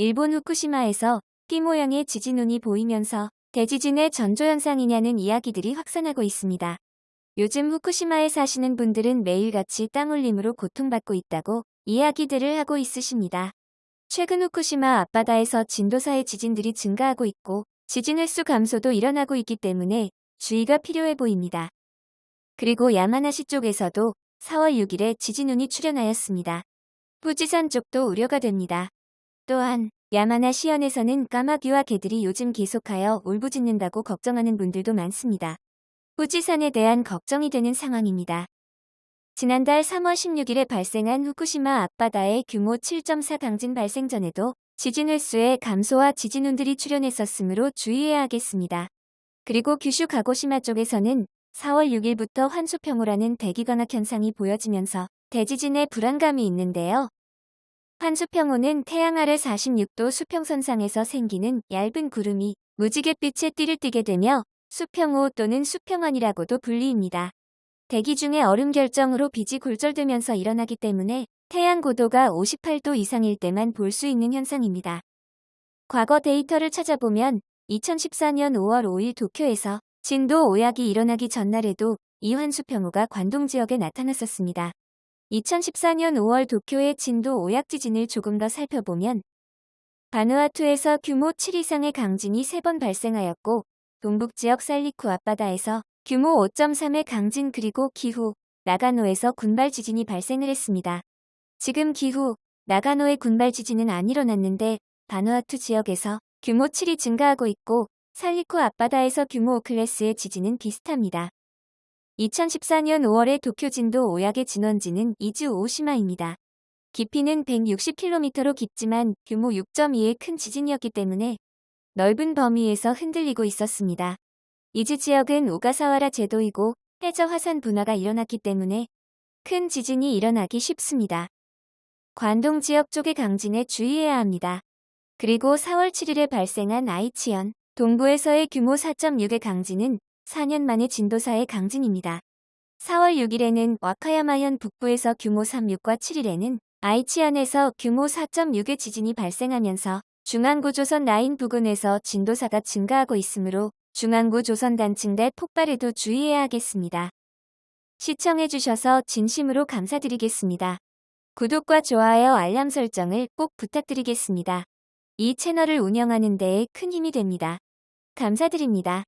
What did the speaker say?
일본 후쿠시마에서 띠 모양의 지진운이 보이면서 대지진의 전조현상이냐는 이야기들이 확산하고 있습니다. 요즘 후쿠시마에 사시는 분들은 매일같이 땅 울림으로 고통받고 있다고 이야기들을 하고 있으십니다. 최근 후쿠시마 앞바다에서 진도사의 지진들이 증가하고 있고 지진 횟수 감소도 일어나고 있기 때문에 주의가 필요해 보입니다. 그리고 야마나시 쪽에서도 4월 6일에 지진운이 출현하였습니다. 후지산 쪽도 우려가 됩니다. 또한 야마나 시현에서는 까마귀와 개들이 요즘 계속하여 울부짖는다고 걱정하는 분들도 많습니다. 후지산에 대한 걱정이 되는 상황입니다. 지난달 3월 16일에 발생한 후쿠시마 앞바다의 규모 7.4 강진 발생 전에도 지진 횟수의 감소와 지진운들이 출현했었으므로 주의해야 하겠습니다. 그리고 규슈 가고시마 쪽에서는 4월 6일부터 환수평호라는 대기관악 현상이 보여지면서 대지진의 불안감이 있는데요. 환수평호는 태양 아래 46도 수평선상에서 생기는 얇은 구름이 무지갯빛에 띠를 띠게 되며 수평호 또는 수평원이라고도 불리입니다. 대기 중에 얼음 결정으로 빛이 굴절되면서 일어나기 때문에 태양 고도가 58도 이상일 때만 볼 수 있는 현상입니다. 과거 데이터를 찾아보면 2014년 5월 5일 도쿄에서 진도 오약이 일어나기 전날에도 이환수평호가 관동 지역에 나타났었습니다. 2014년 5월 도쿄의 진도 오약 지진을 조금 더 살펴보면 바누아투에서 규모 7 이상의 강진이 3번 발생하였고 동북지역 살리쿠 앞바다에서 규모 5.3의 강진 그리고 기후 나가노에서 군발 지진이 발생을 했습니다. 지금 기후 나가노의 군발 지진은 안 일어났는데 바누아투 지역에서 규모 7이 증가하고 있고 살리쿠 앞바다에서 규모 5클래스의 지진은 비슷합니다. 2014년 5월에 도쿄 진도 5약의 진원지는 이즈 오시마입니다. 깊이는 160km로 깊지만 규모 6.2의 큰 지진이었기 때문에 넓은 범위에서 흔들리고 있었습니다. 이즈 지역은 오가사와라 제도이고 해저 화산 분화가 일어났기 때문에 큰 지진이 일어나기 쉽습니다. 관동 지역 쪽의 강진에 주의해야 합니다. 그리고 4월 7일에 발생한 아이치현 동부에서의 규모 4.6의 강진은 4년 만에 진도4의 강진입니다. 4월 6일에는 와카야마현 북부에서 규모 3.6과 7일에는 아이치현에서 규모 4.6의 지진이 발생하면서 중앙구 조선 라인 부근에서 진도사가 증가하고 있으므로 중앙구 조선 단층 대 폭발에도 주의해야 하겠습니다. 시청해주셔서 진심으로 감사드리겠습니다. 구독과 좋아요 알람 설정을 꼭 부탁드리겠습니다. 이 채널을 운영하는 데에 큰 힘이 됩니다. 감사드립니다.